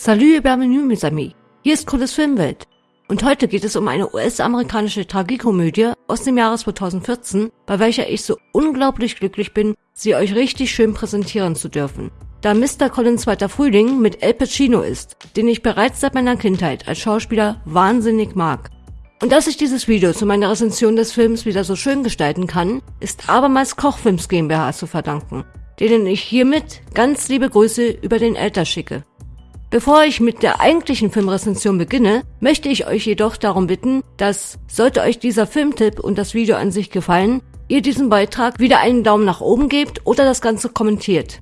Salut bienvenue mes amis. Hier ist Cooles Filmwelt. Und heute geht es um eine US-amerikanische Tragikomödie aus dem Jahre 2014, bei welcher ich so unglaublich glücklich bin, sie euch richtig schön präsentieren zu dürfen. Da Mr. Collins zweiter Frühling mit El Pacino ist, den ich bereits seit meiner Kindheit als Schauspieler wahnsinnig mag. Und dass ich dieses Video zu meiner Rezension des Films wieder so schön gestalten kann, ist abermals Kochfilms GmbH zu verdanken, denen ich hiermit ganz liebe Grüße über den Äther schicke. Bevor ich mit der eigentlichen Filmrezension beginne, möchte ich euch jedoch darum bitten, dass, sollte euch dieser Filmtipp und das Video an sich gefallen, ihr diesem Beitrag wieder einen Daumen nach oben gebt oder das Ganze kommentiert.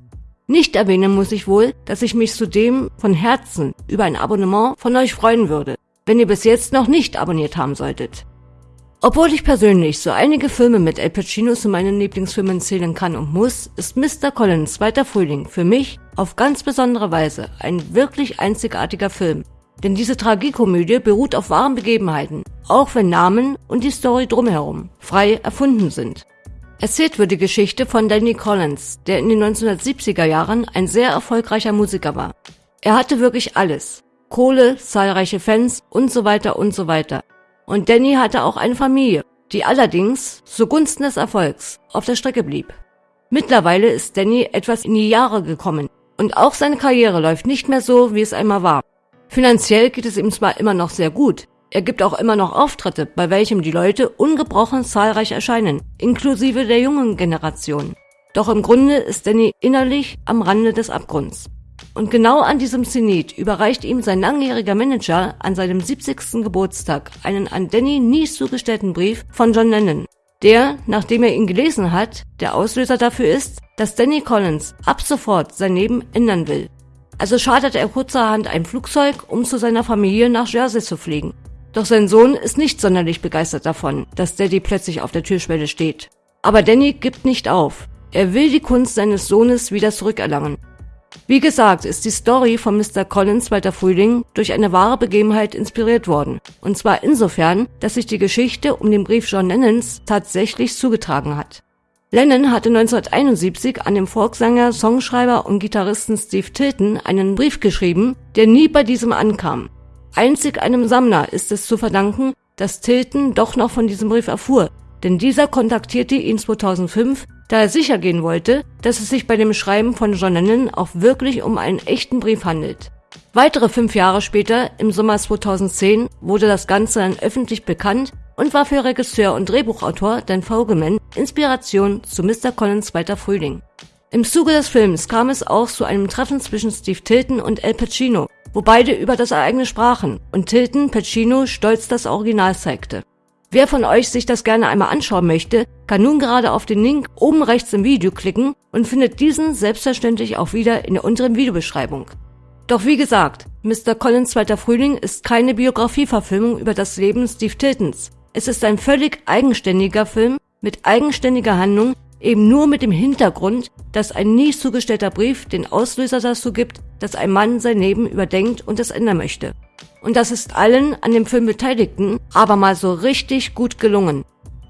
Nicht erwähnen muss ich wohl, dass ich mich zudem von Herzen über ein Abonnement von euch freuen würde, wenn ihr bis jetzt noch nicht abonniert haben solltet. Obwohl ich persönlich so einige Filme mit El Pacino zu meinen Lieblingsfilmen zählen kann und muss, ist Mr. Collins Zweiter Frühling für mich auf ganz besondere Weise ein wirklich einzigartiger Film. Denn diese Tragikomödie beruht auf wahren Begebenheiten, auch wenn Namen und die Story drumherum frei erfunden sind. Erzählt wird die Geschichte von Danny Collins, der in den 1970er Jahren ein sehr erfolgreicher Musiker war. Er hatte wirklich alles. Kohle, zahlreiche Fans und so weiter und so weiter. Und Danny hatte auch eine Familie, die allerdings zugunsten des Erfolgs auf der Strecke blieb. Mittlerweile ist Danny etwas in die Jahre gekommen und auch seine Karriere läuft nicht mehr so, wie es einmal war. Finanziell geht es ihm zwar immer noch sehr gut, er gibt auch immer noch Auftritte, bei welchem die Leute ungebrochen zahlreich erscheinen, inklusive der jungen Generation. Doch im Grunde ist Danny innerlich am Rande des Abgrunds. Und genau an diesem Zenit überreicht ihm sein langjähriger Manager an seinem 70. Geburtstag einen an Danny nie zugestellten Brief von John Lennon, der, nachdem er ihn gelesen hat, der Auslöser dafür ist, dass Danny Collins ab sofort sein Leben ändern will. Also chartert er kurzerhand ein Flugzeug, um zu seiner Familie nach Jersey zu fliegen. Doch sein Sohn ist nicht sonderlich begeistert davon, dass Daddy plötzlich auf der Türschwelle steht. Aber Danny gibt nicht auf. Er will die Kunst seines Sohnes wieder zurückerlangen wie gesagt, ist die Story von Mr. Collins Zweiter Frühling durch eine wahre Begebenheit inspiriert worden. Und zwar insofern, dass sich die Geschichte um den Brief John Lennons tatsächlich zugetragen hat. Lennon hatte 1971 an den Volkssänger, Songschreiber und Gitarristen Steve Tilton einen Brief geschrieben, der nie bei diesem ankam. Einzig einem Sammler ist es zu verdanken, dass Tilton doch noch von diesem Brief erfuhr, denn dieser kontaktierte ihn 2005 da er sicher gehen wollte, dass es sich bei dem Schreiben von John Lennon auch wirklich um einen echten Brief handelt. Weitere fünf Jahre später, im Sommer 2010, wurde das Ganze dann öffentlich bekannt und war für Regisseur und Drehbuchautor Dan Fogelman Inspiration zu Mr. Collins zweiter Frühling. Im Zuge des Films kam es auch zu einem Treffen zwischen Steve Tilton und El Pacino, wo beide über das Ereignis sprachen und Tilton Pacino stolz das Original zeigte. Wer von euch sich das gerne einmal anschauen möchte, kann nun gerade auf den Link oben rechts im Video klicken und findet diesen selbstverständlich auch wieder in der unteren Videobeschreibung. Doch wie gesagt, Mr. Collins Zweiter Frühling ist keine Biografieverfilmung über das Leben Steve Tiltons. Es ist ein völlig eigenständiger Film mit eigenständiger Handlung, eben nur mit dem Hintergrund, dass ein nie zugestellter Brief den Auslöser dazu gibt, dass ein Mann sein Leben überdenkt und es ändern möchte. Und das ist allen an dem Film Beteiligten aber mal so richtig gut gelungen.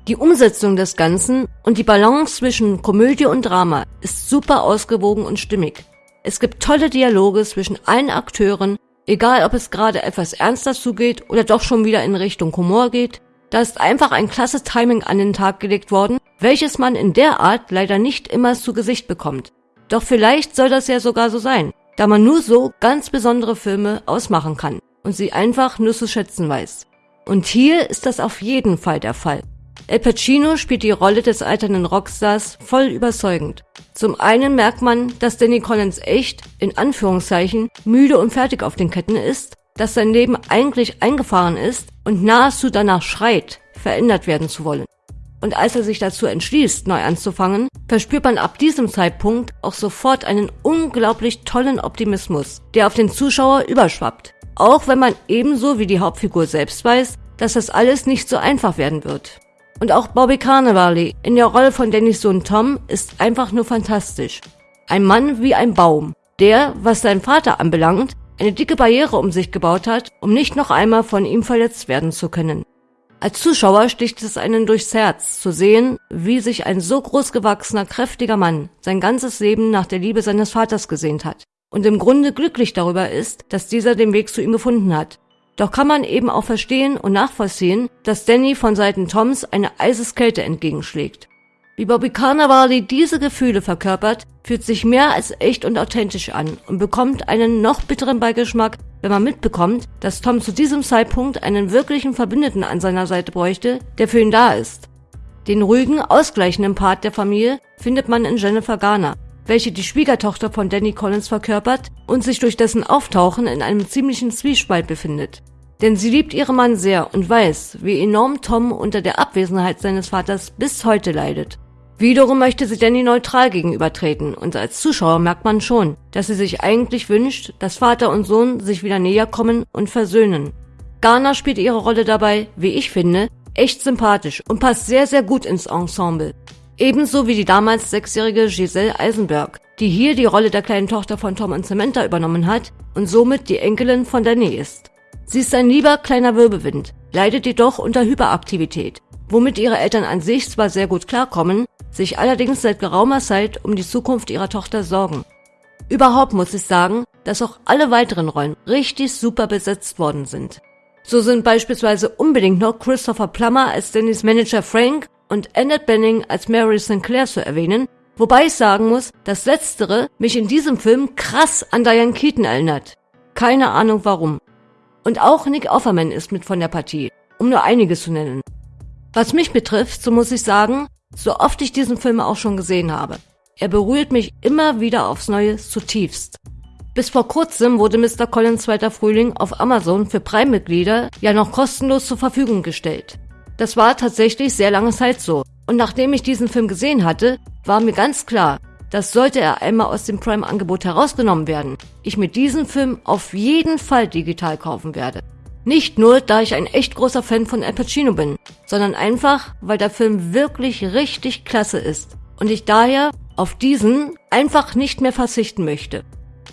Die Umsetzung des Ganzen und die Balance zwischen Komödie und Drama ist super ausgewogen und stimmig. Es gibt tolle Dialoge zwischen allen Akteuren, egal ob es gerade etwas ernster zugeht oder doch schon wieder in Richtung Humor geht. Da ist einfach ein klasse Timing an den Tag gelegt worden, welches man in der Art leider nicht immer zu Gesicht bekommt. Doch vielleicht soll das ja sogar so sein, da man nur so ganz besondere Filme ausmachen kann und sie einfach nur zu schätzen weiß. Und hier ist das auf jeden Fall der Fall. El Pacino spielt die Rolle des alternden Rockstars voll überzeugend. Zum einen merkt man, dass Danny Collins echt, in Anführungszeichen, müde und fertig auf den Ketten ist, dass sein Leben eigentlich eingefahren ist und nahezu danach schreit, verändert werden zu wollen. Und als er sich dazu entschließt, neu anzufangen, verspürt man ab diesem Zeitpunkt auch sofort einen unglaublich tollen Optimismus, der auf den Zuschauer überschwappt. Auch wenn man ebenso wie die Hauptfigur selbst weiß, dass das alles nicht so einfach werden wird. Und auch Bobby Carnevale in der Rolle von Dannys Sohn Tom ist einfach nur fantastisch. Ein Mann wie ein Baum, der, was seinen Vater anbelangt, eine dicke Barriere um sich gebaut hat, um nicht noch einmal von ihm verletzt werden zu können. Als Zuschauer sticht es einen durchs Herz, zu sehen, wie sich ein so großgewachsener, kräftiger Mann sein ganzes Leben nach der Liebe seines Vaters gesehnt hat. Und im Grunde glücklich darüber ist, dass dieser den Weg zu ihm gefunden hat. Doch kann man eben auch verstehen und nachvollziehen, dass Danny von Seiten Toms eine Eiseskälte entgegenschlägt. Wie Bobby Cannavale diese Gefühle verkörpert, fühlt sich mehr als echt und authentisch an und bekommt einen noch bitteren Beigeschmack, wenn man mitbekommt, dass Tom zu diesem Zeitpunkt einen wirklichen Verbündeten an seiner Seite bräuchte, der für ihn da ist. Den ruhigen, ausgleichenden Part der Familie findet man in Jennifer Garner, welche die Schwiegertochter von Danny Collins verkörpert und sich durch dessen Auftauchen in einem ziemlichen Zwiespalt befindet. Denn sie liebt ihren Mann sehr und weiß, wie enorm Tom unter der Abwesenheit seines Vaters bis heute leidet. Wiederum möchte sie Danny neutral gegenübertreten und als Zuschauer merkt man schon, dass sie sich eigentlich wünscht, dass Vater und Sohn sich wieder näher kommen und versöhnen. Garner spielt ihre Rolle dabei, wie ich finde, echt sympathisch und passt sehr, sehr gut ins Ensemble. Ebenso wie die damals sechsjährige Giselle Eisenberg, die hier die Rolle der kleinen Tochter von Tom und Samantha übernommen hat und somit die Enkelin von Danny ist. Sie ist ein lieber kleiner Wirbelwind, leidet jedoch unter Hyperaktivität, womit ihre Eltern an sich zwar sehr gut klarkommen, sich allerdings seit geraumer Zeit um die Zukunft ihrer Tochter sorgen. Überhaupt muss ich sagen, dass auch alle weiteren Rollen richtig super besetzt worden sind. So sind beispielsweise unbedingt noch Christopher Plummer als Dannys Manager Frank und Annette Benning als Mary Sinclair zu erwähnen, wobei ich sagen muss, dass letztere mich in diesem Film krass an Diane Keaton erinnert. Keine Ahnung warum. Und auch Nick Offerman ist mit von der Partie, um nur einiges zu nennen. Was mich betrifft, so muss ich sagen, so oft ich diesen Film auch schon gesehen habe, er berührt mich immer wieder aufs Neue zutiefst. Bis vor kurzem wurde Mr. Collins zweiter Frühling auf Amazon für Prime-Mitglieder ja noch kostenlos zur Verfügung gestellt. Das war tatsächlich sehr lange Zeit so. Und nachdem ich diesen Film gesehen hatte, war mir ganz klar, dass sollte er einmal aus dem Prime-Angebot herausgenommen werden, ich mir diesen Film auf jeden Fall digital kaufen werde. Nicht nur, da ich ein echt großer Fan von Al Pacino bin, sondern einfach, weil der Film wirklich richtig klasse ist und ich daher auf diesen einfach nicht mehr verzichten möchte.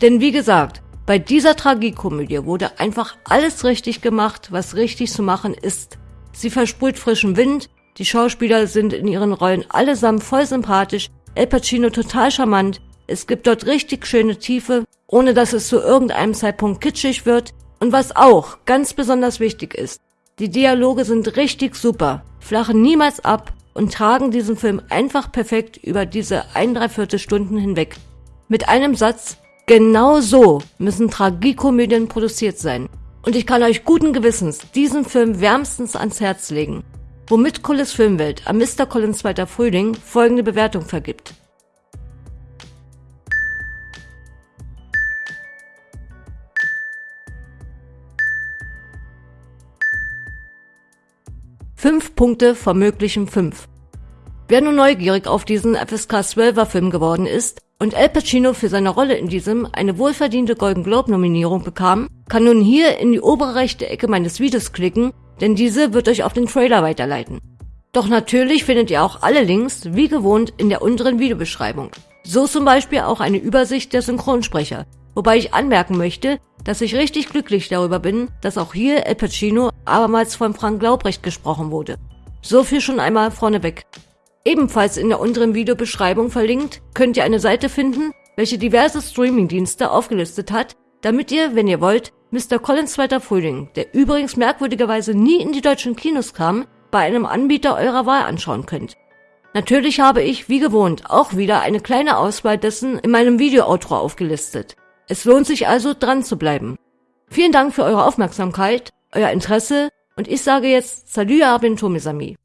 Denn wie gesagt, bei dieser Tragikomödie wurde einfach alles richtig gemacht, was richtig zu machen ist. Sie versprüht frischen Wind, die Schauspieler sind in ihren Rollen allesamt voll sympathisch, El Pacino total charmant, es gibt dort richtig schöne Tiefe, ohne dass es zu irgendeinem Zeitpunkt kitschig wird. Und was auch ganz besonders wichtig ist, die Dialoge sind richtig super, flachen niemals ab und tragen diesen Film einfach perfekt über diese ein Dreiviertel Stunden hinweg. Mit einem Satz, Genau so müssen Tragikomödien produziert sein. Und ich kann euch guten Gewissens diesen Film wärmstens ans Herz legen, womit Collis Filmwelt am Mr. Collins zweiter Frühling folgende Bewertung vergibt. Fünf Punkte von möglichen fünf. Wer nun neugierig auf diesen FSK 12er Film geworden ist, und Al Pacino für seine Rolle in diesem eine wohlverdiente Golden Globe Nominierung bekam, kann nun hier in die obere rechte Ecke meines Videos klicken, denn diese wird euch auf den Trailer weiterleiten. Doch natürlich findet ihr auch alle Links, wie gewohnt, in der unteren Videobeschreibung. So zum Beispiel auch eine Übersicht der Synchronsprecher, wobei ich anmerken möchte, dass ich richtig glücklich darüber bin, dass auch hier Al Pacino abermals von Frank Laubrecht gesprochen wurde. So viel schon einmal vorneweg. Ebenfalls in der unteren Videobeschreibung verlinkt könnt ihr eine Seite finden, welche diverse Streamingdienste aufgelistet hat, damit ihr, wenn ihr wollt, Mr. Collins zweiter Frühling, der übrigens merkwürdigerweise nie in die deutschen Kinos kam, bei einem Anbieter eurer Wahl anschauen könnt. Natürlich habe ich, wie gewohnt, auch wieder eine kleine Auswahl dessen in meinem Video-Outro aufgelistet. Es lohnt sich also, dran zu bleiben. Vielen Dank für eure Aufmerksamkeit, euer Interesse und ich sage jetzt Salut mes amis.